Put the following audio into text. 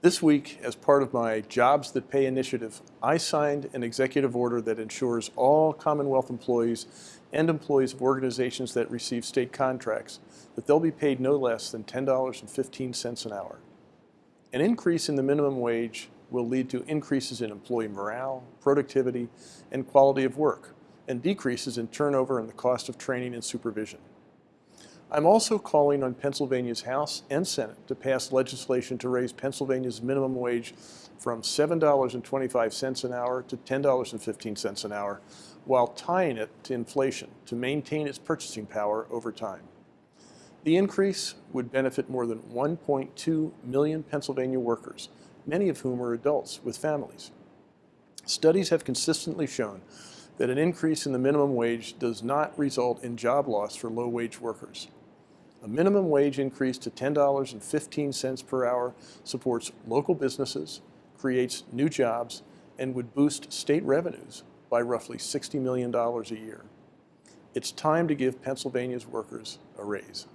This week, as part of my Jobs That Pay initiative, I signed an executive order that ensures all Commonwealth employees and employees of organizations that receive state contracts that they'll be paid no less than $10.15 an hour. An increase in the minimum wage will lead to increases in employee morale, productivity, and quality of work, and decreases in turnover and the cost of training and supervision. I'm also calling on Pennsylvania's House and Senate to pass legislation to raise Pennsylvania's minimum wage from $7.25 an hour to $10.15 an hour, while tying it to inflation to maintain its purchasing power over time. The increase would benefit more than 1.2 million Pennsylvania workers, many of whom are adults with families. Studies have consistently shown that an increase in the minimum wage does not result in job loss for low-wage workers. A minimum wage increase to $10.15 per hour supports local businesses, creates new jobs, and would boost state revenues by roughly $60 million a year. It's time to give Pennsylvania's workers a raise.